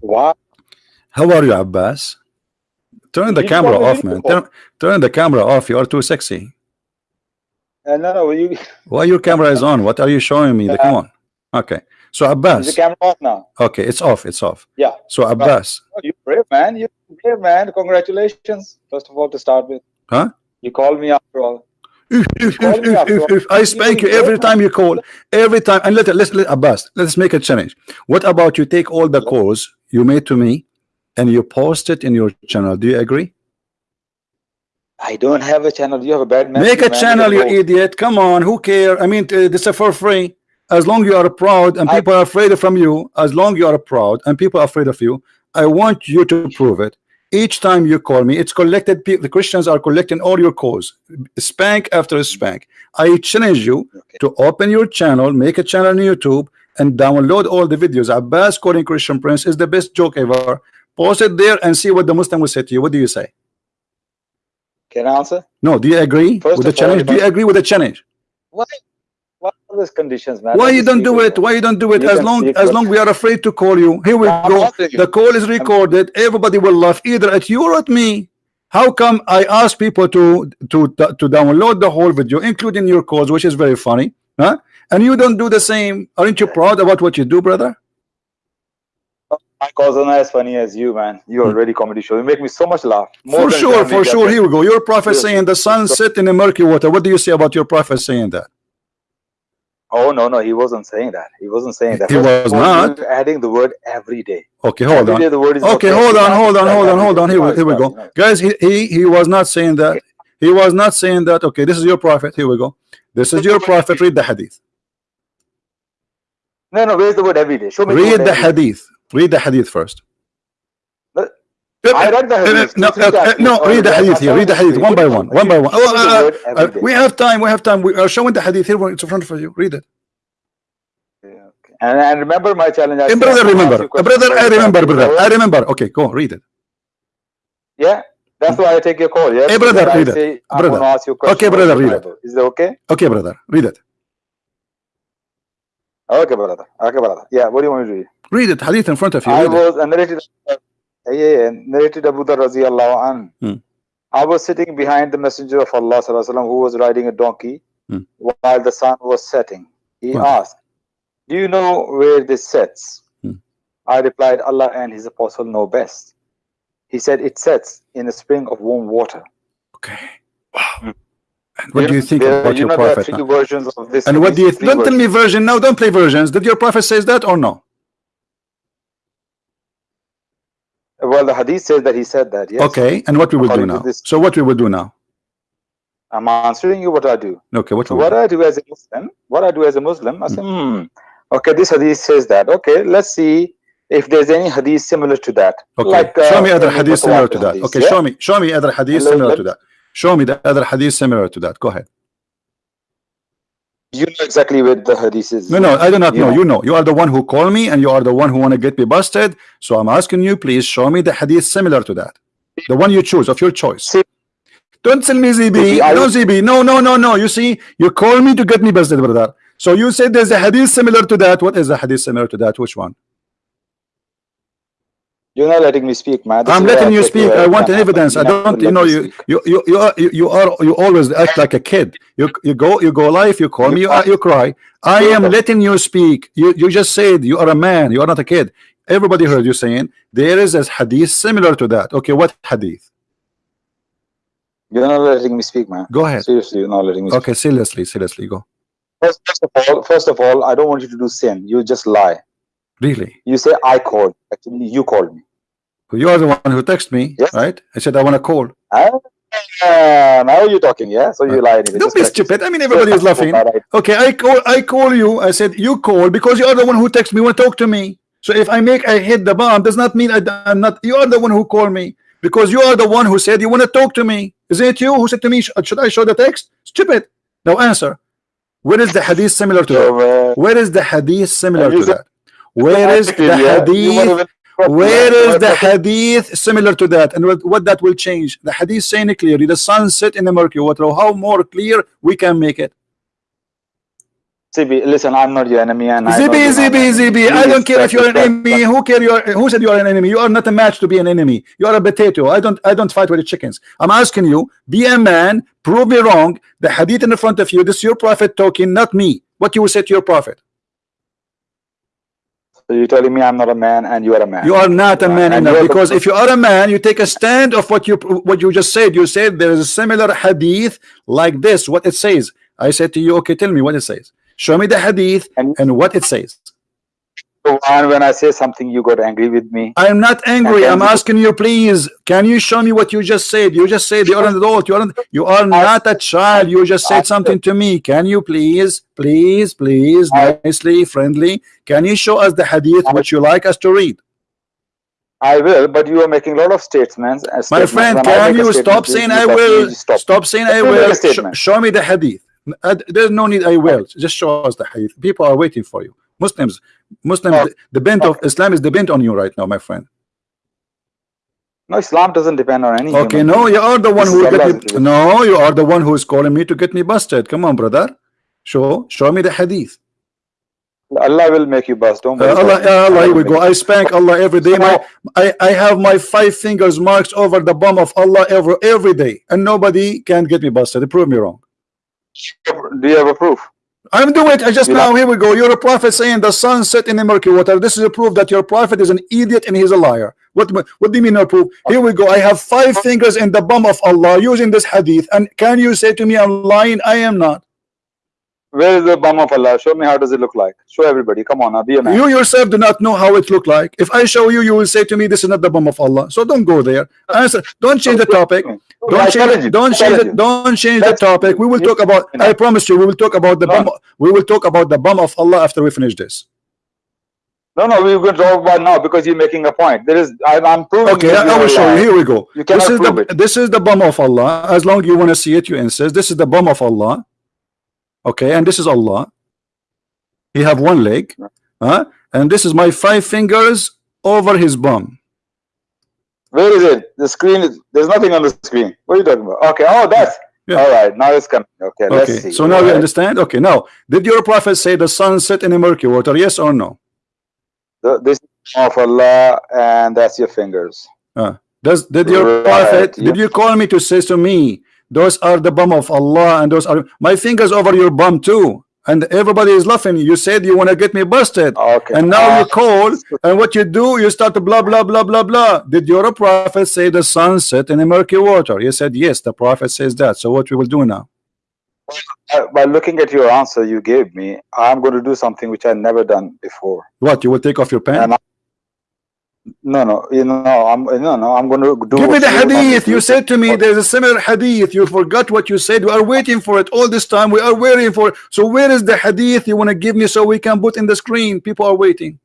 Wow. How are you, Abbas? Turn the You camera off, man. Turn, turn the camera off. You are too sexy. Uh, no, no, you, Why your camera is on? What are you showing me? Come on. Okay. So is the camera off now? Okay, it's off. It's off. Yeah. So Abbas. Oh, you brave man. You brave man. Congratulations. First of all, to start with. Huh? You called me after all. Oof, oof, oof. I spank you every time you call. Every time. And let let's let Abbas. Let's make a challenge. What about you take all the calls you made to me and you post it in your channel? Do you agree? I don't have a channel. You have a bad memory. Make a man. channel, you idiot. Come on, who care? I mean, uh, this is for free. As long you are proud and I- people are afraid from you, as long you are proud and people are afraid of you, I want you to prove it. Each time you call me, it's collected. The Christians are collecting all your calls, spank after spank. I challenge you Okay. to open your channel, make a channel on YouTube, and download all the videos. Abbas calling Christian Prince is the best joke ever. Post it there and see what the Muslim will say to you. What do you say? Can I answer? No, do you agree First with the all, challenge? Do you agree with the challenge? What are these conditions, man? Why you don't do it? Why you don't do it? You As long as long we are afraid to call you. Here we I'm go. The call is recorded. Everybody will laugh either at you or at me. How come I ask people to to to download the whole video, including your calls, which is very funny, huh? And you don't do the same. Aren't you proud about what you do, brother? My calls are not as funny as you, man. You hmm. are really comedy show. You make me so much laugh. For sure, for sure. Here we go. Your prophet saying the sun set in the murky water. What do you say about your prophet saying that? Oh no, no, he wasn't saying that. He wasn't saying that. He was not. adding the word every day. Okay, hold every on. day the word is Okay, hold on, hold on, hold on, hold on. Here, we- here we go, like, you know. guys. He, he he was not saying that. He was not saying that. Okay, this is your prophet. Here we go. This is your prophet. Read the hadith. No, no, where's the word every day? Show me Read the hadith. Read the hadith first. I read the hadith. No, uh, no, Oh, read the hadith here. Read the hadith one by one, one by one. give me the uh, uh, we have time. We have time. We are showing the hadith here. It's in front of you. Read it. Yeah, okay. And, and remember my challenge. I brother, I'm gonna ask remember. Uh, Brother, I remember. Brother, I remember. Okay, go read it. Yeah, that's why I take your call. Yeah, Hey, Because brother, I read it. say, Brother. ask you. Okay, brother, the read it. Is that okay? Okay, brother, read it. Okay, brother. Okay, brother. Yeah, what do you want me to do? Read it. Hadith in front of you. I Read it. was uh, narrated, uh, narrated Abu Dhar radiallahu an. Hmm. I was sitting behind the Messenger of Allah sallallahu alaihi wasallam, who was riding a donkey Hmm. while the sun was setting. He Wow. asked, "Do you know where this sets?" Hmm. I replied, "Allah and His Apostle know best." He said, "It sets in a spring of warm water." Okay. Wow. And what do you think there, about you your know, prophet? There are now? three versions of this. And what do you? Don't tell me version now. Don't play versions. Did your prophet says that or no? Well, the hadith says that he said that. Yes. Okay. And what we will do now? So what we will do now? I'm answering you what I do. Okay. What So what do? I do as a Muslim, what I do as a Muslim, I say, hmm, okay, this hadith says that. Okay, let's see if there's any hadith similar to that. Okay. Like, show uh, me other hadith similar to that. hadith, Okay. yeah? Show me. Show me other hadith similar to that. Show me the other hadith similar to that. Go ahead. You know exactly where the hadith is. No, no, I do not You know. know. You know. You are the one who call me, and you are the one who want to get me busted. So I'm asking you, please show me the hadith similar to that. The one you choose of your choice. See- Don't tell me ZB. No ZB. No, no, no, no. You see, you call me to get me busted, brother. So you said there's a hadith similar to that. What is the hadith similar to that? Which one? You're not letting me speak, man. This I'm letting you speak. I want evidence. I don't. You know, you you you you are you, are you always act like a kid. You you go you go live. You call me. You you cry. I am letting you speak. You you just said you are a man. You are not a kid. Everybody heard you saying there is a hadith similar to that. Okay, what hadith? You're not letting me speak, man. Go ahead. Seriously, you're not letting me speak. Okay, seriously, seriously, go. First, first of all, first of all, I don't want you to do sin. You just lie. Really? You say I called. Actually, you called me. You are the one who texted me, Yes. right? I said I want to call. Ah, now you're talking, yeah? So you lie anyway. Don't be stupid. I mean, everybody is laughing. Okay, I call. I call you. I said you call because you are the one who text me. Want to talk to me? So if I make I hit the bomb, does not mean I, am not. You are the one who called me because you are the one who said you want to talk to me. Isn't it you who said to me? Should I show the text? Stupid. Now answer. Where is the hadith similar to that? Uh, Where is the hadith similar to that? Where is the yeah, you wanna hadith? Where is the hadith similar to that? And what, what that will change? The hadith saying it clearly, the sun set in the murky water. How more clear we can make it? Zibi, listen, I'm not your enemy, and Zibi, Zibi. Zibi. I don't care if you're an enemy. Who care? You're, who said you are an enemy? You are not a match to be an enemy. You are a potato. I don't. I don't fight with the chickens. I'm asking you. Be a man. Prove me wrong. The hadith in the front of you. This is your prophet talking, not me. What you will say to your prophet? So you're telling me I'm not a man, and you are a man. You are not a man And enough because if you are a man, you take a stand of what you what you just said. You said there is a similar hadith like this. What it says. I said to you, okay, tell me what it says. Show me the hadith And- and what it says. And when I say something, you got angry with me. I'm not angry. I'm asking you, please. Can you show me what you just said? You just said you're an adult. You aren't. You are not a child. You just said something to me. Can you please, please, please, nicely, friendly? Can you show us the hadith which you like us to read? I will, but you are making a lot of statements. uh, My friend, When can you stop saying I will? Stop. Stop saying I will. Sh- show me the hadith. Uh, There's no need I will. Just show us the hadith. People are waiting for you. Muslims, Muslims, Oh. the, bent of Islam is the bent on you right now, my friend. No, Islam doesn't depend on any. Okay, no, you are the one This who is get me. No, you are the one who is calling me to get me busted. Come on, brother. Show, show me the hadith. Allah will make you bust. Don't Uh, worry. Allah, uh, Allah, here we go. I spank Allah every day. My, I, I have my five fingers marked over the bum of Allah every every day, and nobody can get me busted. Prove me wrong. Do you have a proof? I'm doing it. I just You now here we go. You're a prophet saying the sun set in the murky water. This is a proof that your prophet is an idiot and he's a liar. What what do you mean no proof? Here we go. I have five fingers in the bum of Allah using this hadith. And can you say to me I'm lying? I am not. Where is the bum of Allah? Show me how does it look like. Show everybody. Come on, now be a man. You yourself do not know how it look like. If I show you, you will say to me, "This is not the bum of Allah." So don't go there. Answer. Don't change the topic. Don't change. Don't change challenge Don't change the topic. We will talk about. I promise you, we will talk about the No. bum. We will talk about the bum of Allah after we finish this. No, no, we're going to talk about now because you're making a point. There is, I, I'm proving. Okay, I, I will show you. Here we go. You This is the it. this is the bum of Allah. As long as you want to see it, you insist. This is the bum of Allah. Okay, and this is Allah. He have one leg, huh? And this is my five fingers over his bum. Where is it? The screen is. There's nothing on the screen. What are you talking about? Okay. Oh, that's. Yeah. All right. Now it's coming. Okay. Let's see. so now All you right. understand. Okay, now did your prophet say the sun set in the murky water? Yes or no? The- This of Allah, and that's your fingers. Ah, does did your Right, prophet yeah. did you call me to say to me those are the bum of Allah and those are my fingers over your bum too and everybody is laughing. You said you want to get me busted. Okay. and now you Uh, call and what you do you start to blah blah blah blah blah. Did your prophet say the sun set in the murky water? You said yes the prophet says that. So what we will do now? Uh, by looking at your answer you gave me, I'm going to do something which I've never done before. what you will take off your pants No, no, you know, I'm no, no. I'm going to do. Give me the you hadith. You said to me there's a similar hadith. You forgot what you said. We are waiting for it all this time. We are waiting for it. So where is the hadith you want to give me so we can put in the screen? People are waiting.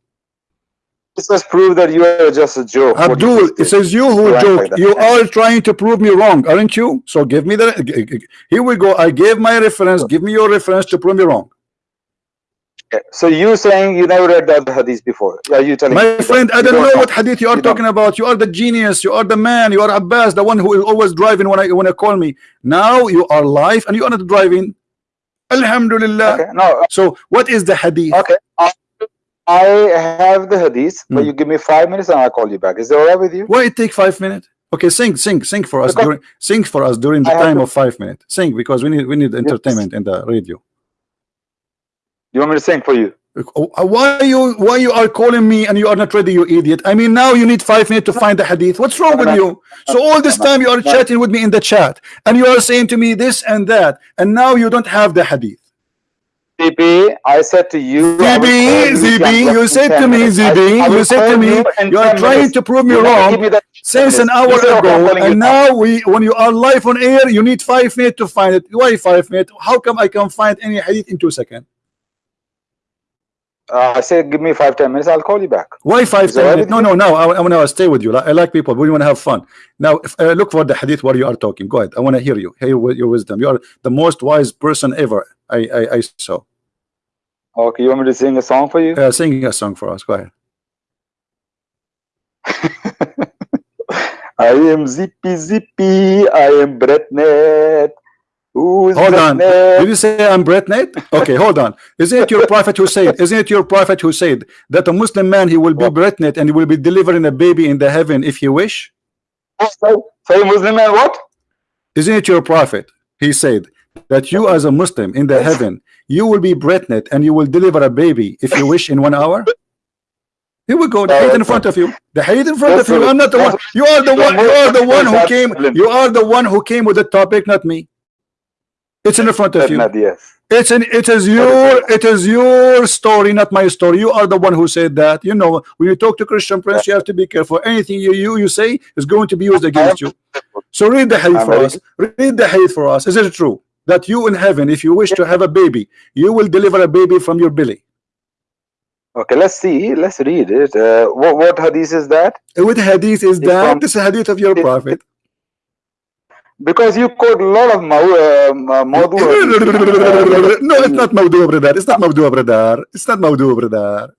This just prove that you are just a joke. Abdul, it says you who act joke. like. You are trying to prove me wrong, aren't you? So give me the. Here we go. I gave my reference. Give me your reference to prove me wrong. Okay, So you saying you never read the other hadith before? Are you telling me My friend, I don't know know? what hadith you are You talking about. You are the genius. You are the man. You are Abbas, the one who is always driving when I when I call me. Now you are live and you are not driving. Alhamdulillah. Okay, no, So what is the hadith? okay. I, I have the hadith, but Hmm. you give me five minutes and I'll call you back. Is that all right with you? Why it take five minutes? Okay, sing, sing, sing for us Because- during sing for us during the I time of five minutes. Sing because we need we need entertainment in the radio. You want me to sing for you? Uh, Why you why you are calling me and you are not ready, you idiot? I mean now you need five minutes to find the hadith. What's wrong with you? So all this time you are chatting with me in the chat and you are saying to me this and that, and now you don't have the hadith. ZB, I said to you. ZB, you ZB, you said to me, ZB, you said to me, you are trying to prove me wrong. give me that Since an hour You say, okay, I'm ago, and now we, when you are live on air, you need five minutes to find it. Why five minutes? How come I can find any hadith in two seconds? Uh, I said, give me five, ten minutes. I'll call you back. Why five ten minutes? No, no, no. I, I want to stay with you. I like people. We want to have fun. Now, if, uh, look for the hadith where you are talking. Go ahead. I want to hear you. Hear your wisdom. You are the most wise person ever. I, I, I saw. Okay, you want me to sing a song for you? Uh, sing a song for us. Go ahead. I am zippy zippy. I am Bretnet. Who's Hold on. Bretnet? Did you say I'm Bretnet? Okay, hold on. Isn't it your prophet who said? Isn't it your prophet who said that a Muslim man he will be Bretnet and he will be delivering a baby in the heaven if he wish? Sorry, Muslim man, what? Isn't it your prophet? He said that you as a Muslim in the heaven you will be Bretnet and you will deliver a baby if you wish in one hour. Here we go. The hadith in front of you. The hadith in front of you. I'm not the one. You are the one. You are the one who came. You are the one who came with the topic, not me. It's in the front of you. Yes. It's an it is your it is your story, not my story. You are the one who said that. You know, when you talk to Christian Prince, you have to be careful. Anything you you, you say is going to be used against you. So read the hadith for us. Read the hadith for us. Is it true that you in heaven, if you wish to have a baby, you will deliver a baby from your belly? Okay, let's see. Let's read it. Uh, what, what hadith is that? With hadith is that from- this is hadith of your prophet. Because you quote a lot of uh, Ma- Mawdu hadith. no, it's not Mawdu brother. It's not Mawdu brother. It's not Mawdu brother.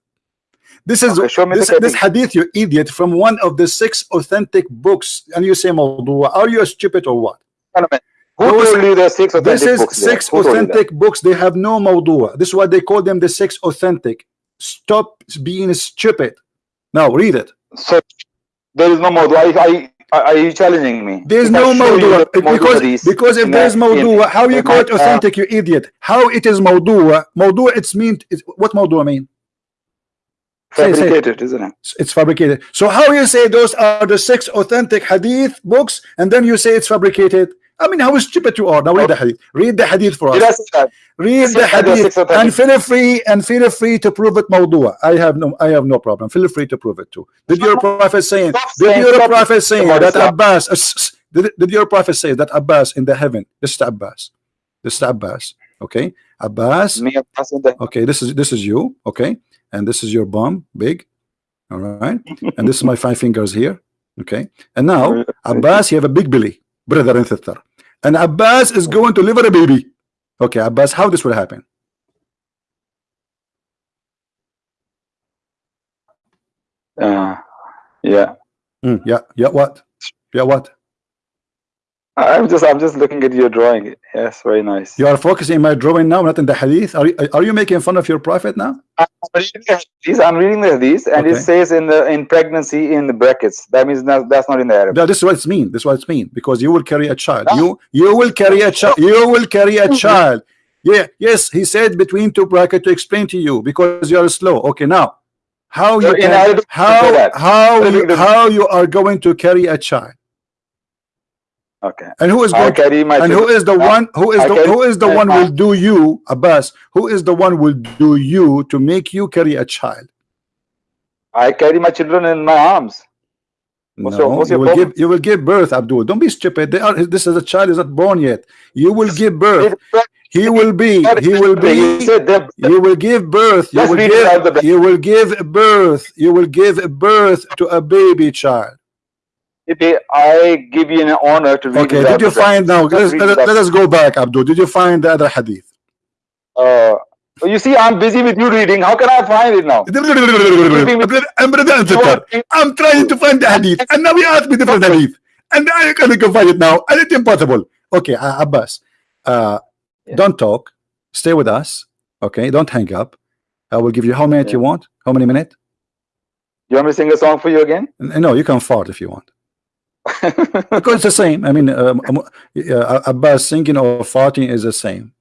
This is Okay, show me this, this hadith, you idiot, from one of the six authentic books, and you say Mawdu. Are you a stupid or what? Who Those- told you are six authentic This is books six Who told you that? authentic books. They have no Mawdu. This is why they call them the six authentic. Stop being stupid. Now read it. So there is no Mawdu. I, I, I, are you challenging me? There's no I show you Mawdu the Mawdu because because if there's a- Mawdu, in- how you call it uh, authentic, you idiot? How it is Mawdu? Mawdu, it's mean. It's, what Mawdu mean? Say, say. fabricated, isn't it? It's fabricated. So how you say those are the six authentic hadith books, and then you say it's fabricated? I mean, how stupid you are. Now read the hadith. Read the hadith for us. Read the hadith, and feel free and feel free to prove it mawdua. I have no I have no problem. Feel free to prove it too. Did your prophet saying? Did your prophet saying that Abbas? uh, Did, did your prophet say that Abbas in the heaven? This is Abbas. This is Abbas. Okay, Abbas. Me and Hassan the- Okay, this is this is you. Okay, and this is your bum, big. All right, and this is my five fingers here. Okay, and now Abbas, you have a big belly, brother and sister, and Abbas is going to deliver a baby. Okay, Abbas, how this will happen? Uh, yeah. Mm, yeah, yeah, what? Yeah, what? I'm just I'm just looking at your drawing. Yes, very nice. You are focusing my drawing now, not in the hadith. Are you, are you making fun of your prophet now? I'm reading the hadith, I'm reading the hadith, and Okay. it says in the in pregnancy in the brackets. That means not, that's not in the Arabic. No, this is what it's mean. This is what it's mean because you will carry a child. No. You you will carry a child. You will carry a mm-hmm. child. Yeah, yes, he said between two brackets to explain to you because you are slow. Okay, now how you So can Arabic, how how you, how you are going to carry a child Okay. and who is going to carry my and who is the one who is the who is the one will do you Abbas who is the one will do you to make you carry a child? I carry my children in my arms. What's no your- what's you will problem? give you will give birth Abdul. Don't be stupid. They are this is a child is not born yet. You will give birth. He will be he will be said you will give birth. You will read it out the give you will give birth. You will give birth to a baby child I give you an honor to read okay did you find now Let's let let, us- out. let us go back Abdul did you find the other hadith Uh, you see, I'm busy with you reading. How can I find it now? I'm brother and sister. I'm trying to find the hadith, and now you ask me different hadith, and I can find it now, and it's impossible. Okay, uh, Abbas, uh, Yeah. don't talk. Stay with us. Okay, don't hang up. I will give you how many you want. How many minutes? You want me to sing a song for you again? No, you can fart if you want. Because it's the same. I mean, um, uh, Abbas singing or farting is the same.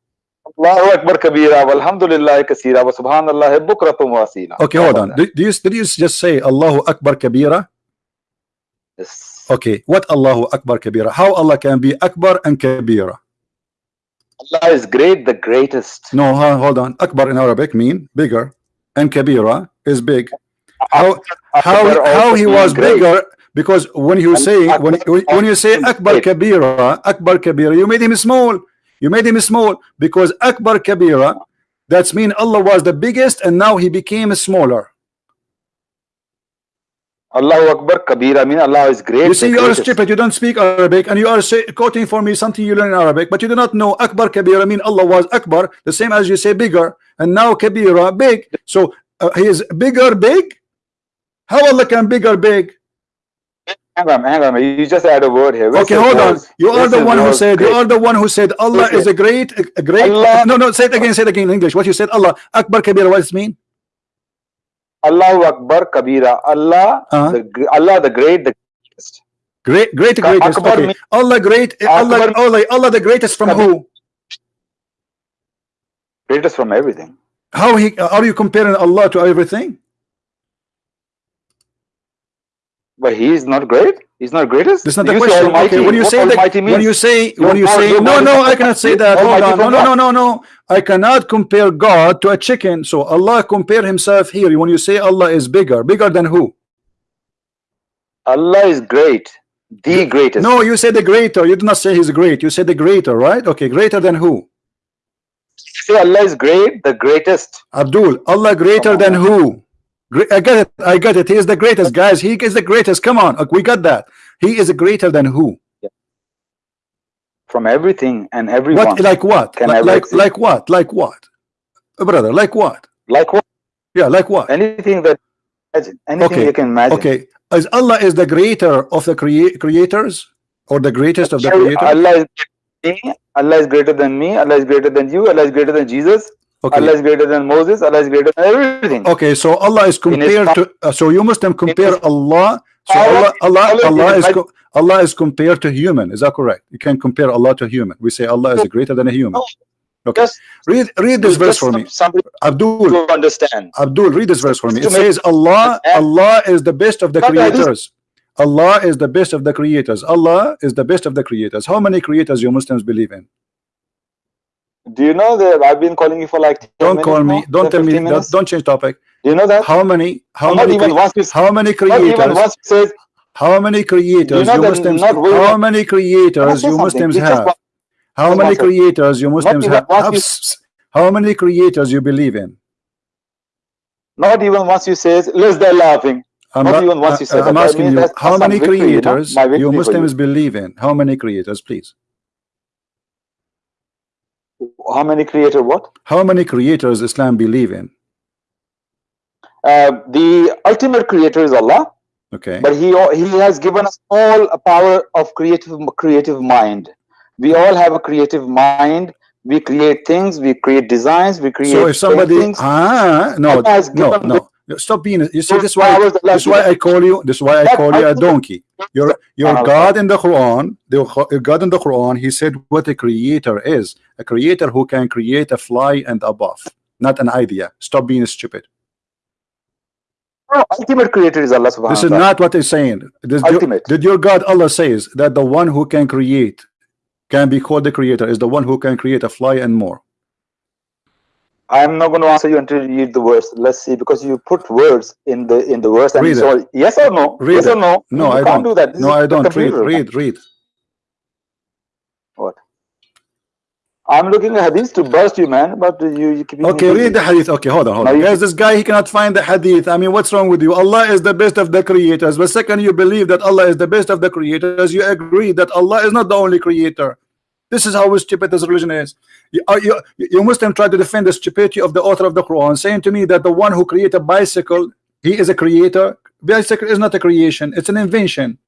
Allahu Akbar kabira walhamdulillah kasira wa subhanallah bukratum. Okay, hold on. Did, you did you just say Allahu Akbar Kabira? Yes. Okay, what Allahu Akbar Kabira? How Allah can be Akbar and Kabira? Allah is great, the greatest. No, ho- hold on. Akbar in Arabic mean bigger, and Kabira is big. How how how he was bigger? Because when you say when when you say Akbar. Kabira, Akbar Kabira, you made him small. You made him small because Akbar Kabira, that's mean Allah was the biggest and now he became smaller. Allahu Akbar kabira. I mean Allah is great. You see, you are stupid. You don't speak Arabic, and you are say, quoting for me something you learn in Arabic, but you do not know Akbar Kabira. I mean, Allah was Akbar, the same as you say bigger, and now Kabira big. So uh, he is bigger, big. How Allah can bigger, big? Hang on, hang on. You just add a word here. Okay, hold on. word? You are the one who said. You are the one who said Allah Listen. is a great, a great. Allah- No, no. Say it again. Say it again in English. What you said. Allah Akbar Kabir. What does it mean? Allahu Akbar Kabira. Allah, Uh-huh. the Allah the Great, the greatest. Great, great, greatest. Akbar Okay. mean- Allah great. Allah, Akbar- Allah, Allah the greatest from Kabir. who? greatest from everything. How he? Are you comparing Allah to everything? But he is not great. He's not greatest. That's not the You say question. Almighty. Okay, when you What say that, Almighty when you say, You're when you say, no, no, I cannot say that. Hold on, no, no, no, no, no. I cannot compare God to a chicken. So Allah compare Himself here. When you say Allah is bigger, bigger than who? Allah is great, the greatest. No, you say the greater. You did not say He's great. You say the greater, right? Okay, greater than who? say Allah is great, the greatest. Abdul, Allah greater than who? I get it. I get it. He is the greatest, guys. He is the greatest. Come on, we got that. He is greater than who? From everything and everyone. What? Like what? Can Like like, like what? Like what? Uh, Brother, like what? like what? Yeah, like what? Anything that imagine. Anything Okay, you can imagine. Okay, is Allah is the greater of the crea creators or the greatest of the creators? Allah is me. Allah is greater than me. Allah is greater than you. Allah is greater than Jesus. Allah is greater than Moses. Allah is greater than everything. Okay, so Allah is compared to uh, so you Muslim compare Allah. So Allah Allah Allah is Allah is Allah is compared to human. Is that correct? You can compare Allah to human. We say Allah is greater than a human. Okay. Just, Read read this verse for me. Abdul to understand. Abdul read this verse for me. It says Allah Allah is the best of the But I just- creators. Allah is the best of the creators. Allah is the best of the creators. How many creators you Muslims believe in? Do you know that I've been calling you for like 10 Don't call me. now? Don't tell me. Don't, don't change topic. Do you know that? How many? How not many? you how many creators? you says How many creators know you Muslims? How many creators you? Muslims have? How many creators you Muslims have? you- How many creators you believe in? not even once you says let's die laughing. I'm, Not not- even once you said I'm that. Asking you. How many you know? creators you Muslims you. believe in? How many creators, please? How many creator what? How many creators Islam believe in? Uh, the ultimate creator is Allah, Okay. but he he has given us all a power of creative creative mind. We all have a creative mind. We create things. We create designs. We create So if somebody things. ah no no no stop being you see this why this has why. I call you this is why I call you a donkey. Your your Uh, God in the Quran the God in the Quran he said what a creator is. A creator who can create a fly and above not an idea. Stop being stupid. No, ultimate creator is Allah subhanahu this is not what he's saying. Your- Ultimate. did your God Allah says that the one who can create can be called the creator is the one who can create a fly and more I'm not going to answer you until you read the verse. Let's see, because you put words in the in the verse and Read so yes or no, Read yes it. or no. no you I can't don't do that. This no I don't read computer. read read What? I'm looking at hadith to burst you, man. But you, you keep Okay, read the hadith. Okay, hold on, hold Now on. Guys, this guy he cannot find the hadith. I mean, what's wrong with you? Allah is the best of the creators. But second, you believe that Allah is the best of the creators. You agree that Allah is not the only creator. This is how stupid this religion is. You, are- you, you Muslim try to defend the stupidity of the author of the Quran, saying to me that the one who created a bicycle, he is a creator. Bicycle is not a creation; it's an invention.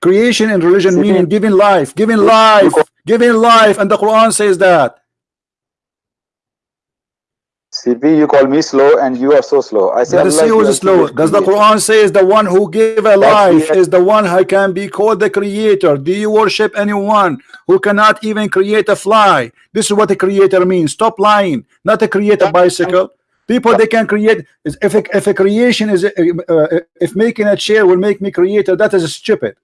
Creation in religion meaning giving life, giving life, giving life, and the Quran says that. CP, you call me slow, and you are so slow. I say Let us Allah see who is slow. Does the Quran say is the one who gave a life is the one who can be called the creator? Do you worship anyone who cannot even create a fly? This is what a creator means. Stop lying. Not to create a bicycle. People they can create. If a, if a creation is uh, uh, if making a chair will make me creator, that is stupid.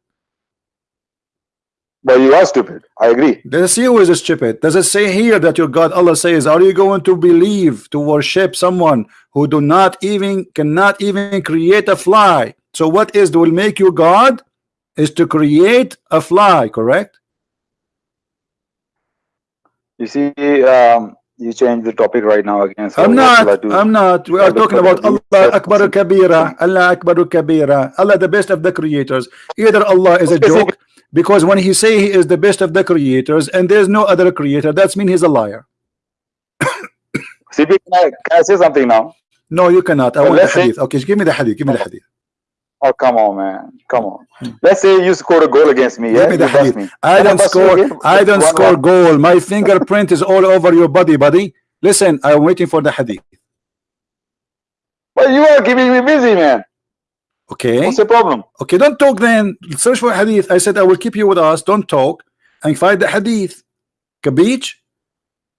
But you are stupid. I agree. See who is stupid. Does it say here that your God Allah says, Are you going to believe to worship someone who do not even cannot even create a fly? So what is will make you God is to create a fly, correct? You see, um, you change the topic right now again. So I'm what shall I not. I'm not. We are talking about Allah Akbar Kabira, Allah Akbar Kabira, Allah the best of the creators. Either Allah is a joke, because when he say he is the best of the creators and there's no other creator, that's mean he's a liar. CP, can I, can I say something now? No, you cannot. I Well, want the hadith. Okay, give me the hadith. Give me the hadith. Oh, come on, man. Come on. Hmm. Let's say you scored a goal against me. Yeah, me you the hadith. me. I don't score. I don't One score more. goal. My fingerprint is all over your body, buddy. Listen, I'm waiting for the hadith. But you are keeping me busy, man. Okay. What's the problem? Okay, don't talk then. Search for hadith. I said I will keep you with us. Don't talk and find the hadith. Kabich?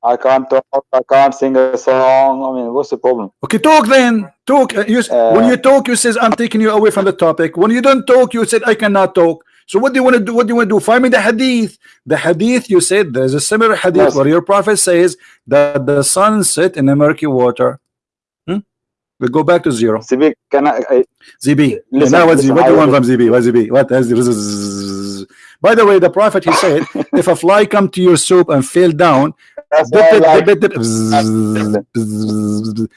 I can't talk. I can't sing a song. I mean, what's the problem? Okay, talk then. Talk. Uh, You, s- when you talk, you says I'm taking you away from the topic. When you don't talk, you said I cannot talk. So what do you want to do? What do you want to do? Find me the hadith. The hadith you said there's a similar hadith Yes. where your prophet says that the sun set in the murky water. Hmm? We go back to zero. Sibi, can I? I ZB. Listen, now what, listen, what do you want from ZB? What ZB? What is By the way, the prophet he said, if a fly come to your soup and fell down, dip it, like, dip it,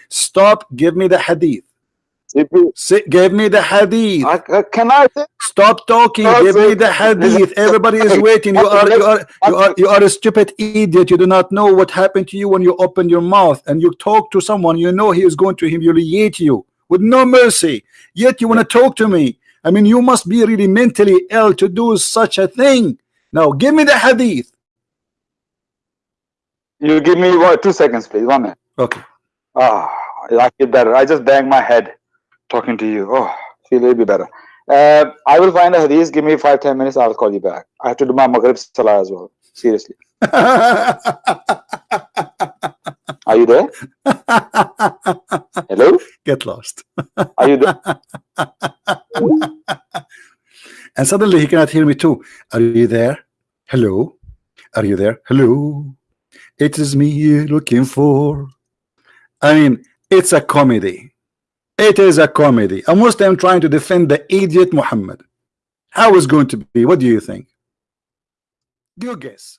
stop. Give me the hadith. Say, give me the hadith. I, I, can I? Stop talking. No, Give me the hadith. Everybody is waiting. You are, you are, you are, you are a stupid idiot. You do not know what happened to you when you open your mouth and you talk to someone. You know he is going to humiliate you with no mercy. Yet you want to talk to me. I mean, you must be really mentally ill to do such a thing. Now, give me the hadith. You give me what? Two seconds, please. One minute. Okay. Ah, I feel better. I just banged my head talking to you. Oh, feel a little bit better. Uh, I will find a hadith. Give me five, ten minutes. I'll call you back. I have to do my Maghrib Salah as well. Seriously. Are you there? Hello? Get lost. Are you there? And suddenly he cannot hear me too. Are you there? Hello? Are you there? Hello? It is me you're looking for. I mean, it's a comedy. It is a comedy. A Muslim trying to defend the idiot Muhammad. How is going to be? What do you think? Do You guess.